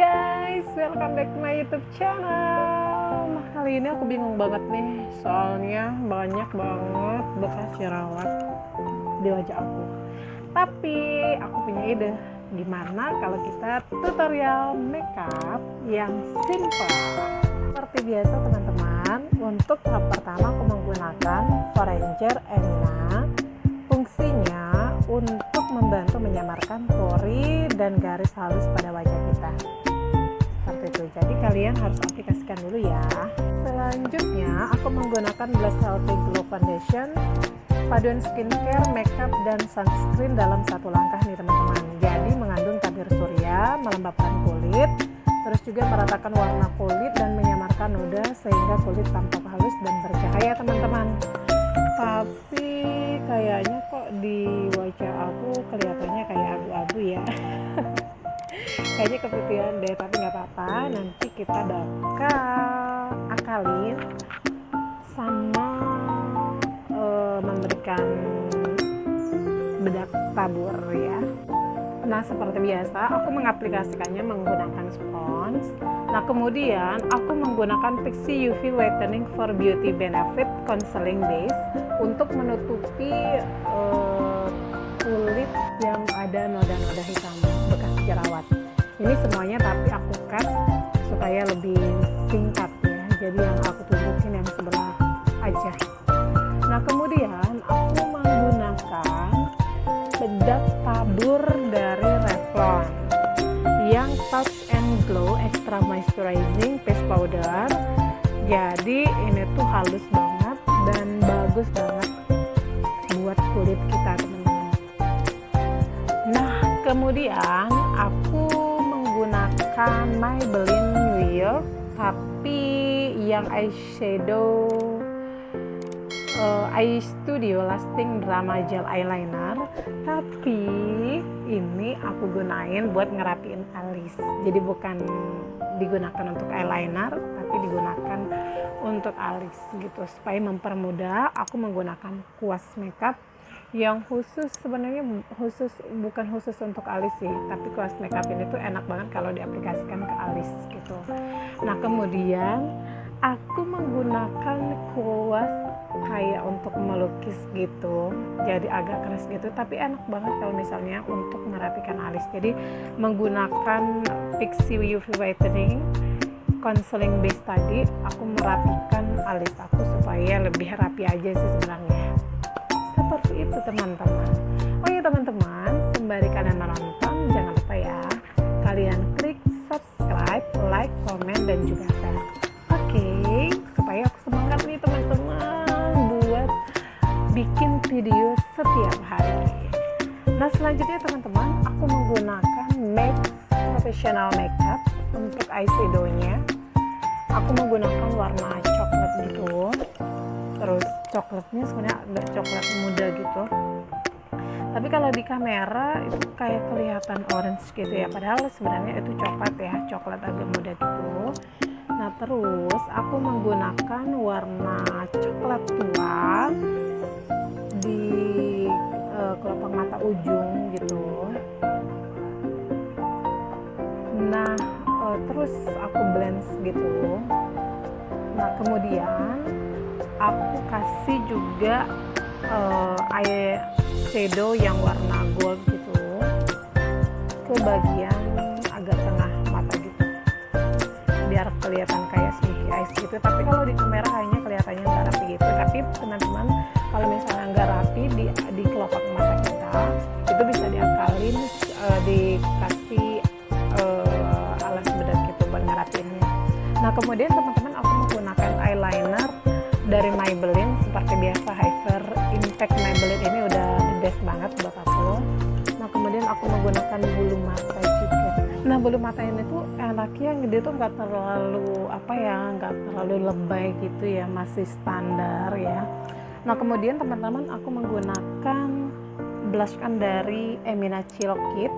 guys, welcome back to my YouTube channel. Kali ini aku bingung banget nih, soalnya banyak banget bekas jerawat di wajah aku. Tapi aku punya ide, gimana kalau kita tutorial makeup yang simple. Seperti biasa teman-teman, untuk tahap pertama aku menggunakan Foranger Emina. Fungsinya untuk membantu menyamarkan pori dan garis halus pada wajah kita seperti itu. Jadi kalian harus aplikasikan dulu ya. Selanjutnya aku menggunakan Blast Healthy Glow Foundation paduan skincare, makeup, dan sunscreen dalam satu langkah nih teman-teman. Jadi mengandung tabir surya, melembabkan kulit terus juga meratakan warna kulit dan menyamarkan noda sehingga kulit tampak halus dan bercahaya teman-teman. Tapi kayaknya kok di kayaknya keputihan deh tapi nggak apa-apa nanti kita bakal akalin sama uh, memberikan bedak tabur ya Nah, seperti biasa, aku mengaplikasikannya menggunakan spons. Nah, kemudian aku menggunakan Pixie UV Whitening for Beauty Benefit Counseling Base untuk menutupi uh, kulit yang ada noda-noda hitam bekas jerawat. Ini semuanya tapi aku cut supaya lebih singkat ya. Jadi yang aku tunjukin yang sebelah aja. Nah, kemudian aku menggunakan bedak tabur dari Revlon yang Touch and Glow Extra Moisturizing Face Powder jadi ini tuh halus banget dan bagus banget buat kulit kita teman-teman nah kemudian aku menggunakan Maybelline New York tapi yang eyeshadow uh, eye studio lasting drama gel eyeliner. Tapi ini aku gunain buat ngerapiin alis. Jadi bukan digunakan untuk eyeliner tapi digunakan untuk alis gitu supaya mempermudah aku menggunakan kuas makeup yang khusus sebenarnya khusus bukan khusus untuk alis sih tapi kuas makeup ini tuh enak banget kalau diaplikasikan ke alis gitu. Nah kemudian aku menggunakan kuas kayak untuk melukis gitu jadi agak keras gitu tapi enak banget kalau misalnya untuk merapikan alis. Jadi menggunakan Pixie UV Whitening Counseling Base tadi aku merapikan alis aku supaya lebih rapi aja sih sebenarnya seperti itu teman-teman. Oh iya teman-teman sembari kalian menonton jangan lupa ya kalian klik subscribe like comment dan juga share. Oke okay, supaya aku semangat nih teman-teman buat bikin video setiap hari. Nah selanjutnya teman-teman aku menggunakan MAC professional makeup untuk eyeshadow nya aku menggunakan warna coklat gitu terus coklatnya sebenarnya agak coklat muda gitu. Tapi kalau di kamera itu kayak kelihatan orange gitu ya. Padahal sebenarnya itu coklat ya coklat agak muda gitu. Nah terus aku menggunakan warna coklat tua di uh, kelopak mata ujung gitu. Nah uh, terus aku blend gitu. Nah kemudian aku kasih juga uh, eye shadow yang warna gold gitu ke bagian agak tengah mata gitu. Biar kelihatan kayak smoky eyes gitu. Tapi kalau di kamera hanya kelihatannya nggak rapi gitu. Tapi teman-teman kalau misalnya nggak rapi di, di kelopak mata kita itu bisa diakalin uh, dikasih uh, alas bedak gitu buat ngerapinnya nah kemudian teman-teman Impact Maybelline ini udah the best banget buat aku. Nah kemudian aku menggunakan bulu mata juga. Nah bulu mata ini tuh enaknya dia tuh nggak terlalu apa ya nggak terlalu lebay gitu ya masih standar ya. Nah kemudian teman-teman aku menggunakan blush kan dari Emina Chill Kit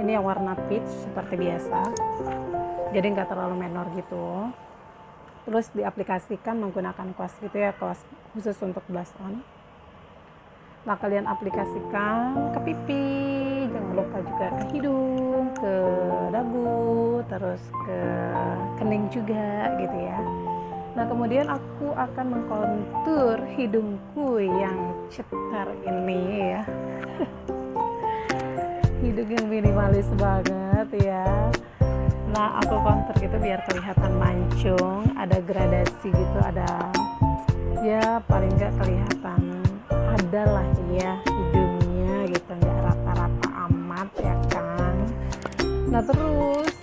ini yang warna peach seperti biasa. Jadi nggak terlalu menor gitu. Terus diaplikasikan menggunakan kuas gitu ya kuas khusus untuk blush on nah kalian aplikasikan ke pipi. Jangan lupa juga ke hidung ke dagu terus ke kening juga gitu ya. Nah kemudian aku akan mengkontur hidungku yang cetar ini ya. Hidung yang minimalis banget ya. Nah aku kontur gitu biar kelihatan mancung ada gradasi gitu ada ya paling nggak kelihatan ada lah ya hidungnya gitu nggak rata-rata amat ya kan. Nah terus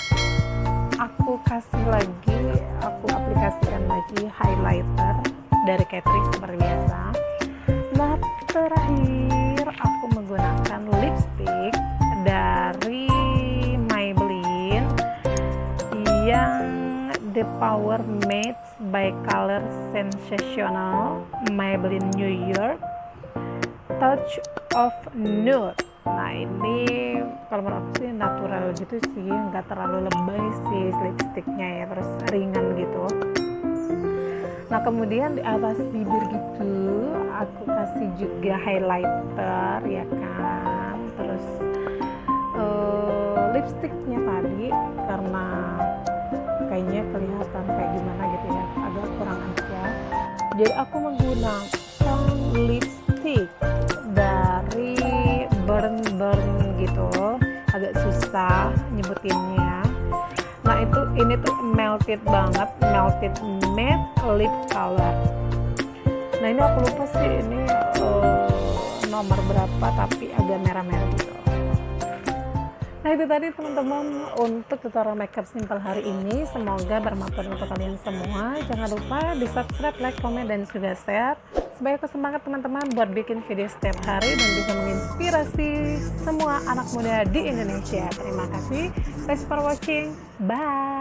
aku kasih lagi aku aplikasikan lagi highlighter dari Catrice seperti biasa. Nah terakhir aku menggunakan lipstick dari Maybelline yang The Power Made by Color Sensational Maybelline New York Touch of Nude. Nah ini kalau menurut aku sih natural gitu sih nggak terlalu lebay sih lipstiknya ya terus ringan gitu. Nah kemudian di atas bibir gitu aku kasih juga highlighter ya kan. Terus uh, lipstiknya tadi karena kayaknya kelihatan kayak gimana gitu ya agak kurang aja. Jadi aku menggunakan lipstick burn burn gitu agak susah nyebutinnya. Nah itu ini tuh melted banget melted matte lip color. Nah ini aku lupa sih ini uh, nomor berapa tapi agak merah-merah gitu. Nah itu tadi teman-teman untuk tutorial makeup simple hari ini. Semoga bermanfaat untuk kalian semua. Jangan lupa di subscribe, like, komen, dan juga share aku semangat teman-teman buat bikin video setiap hari dan bisa menginspirasi semua anak muda di Indonesia. Terima kasih. Thanks for watching. Bye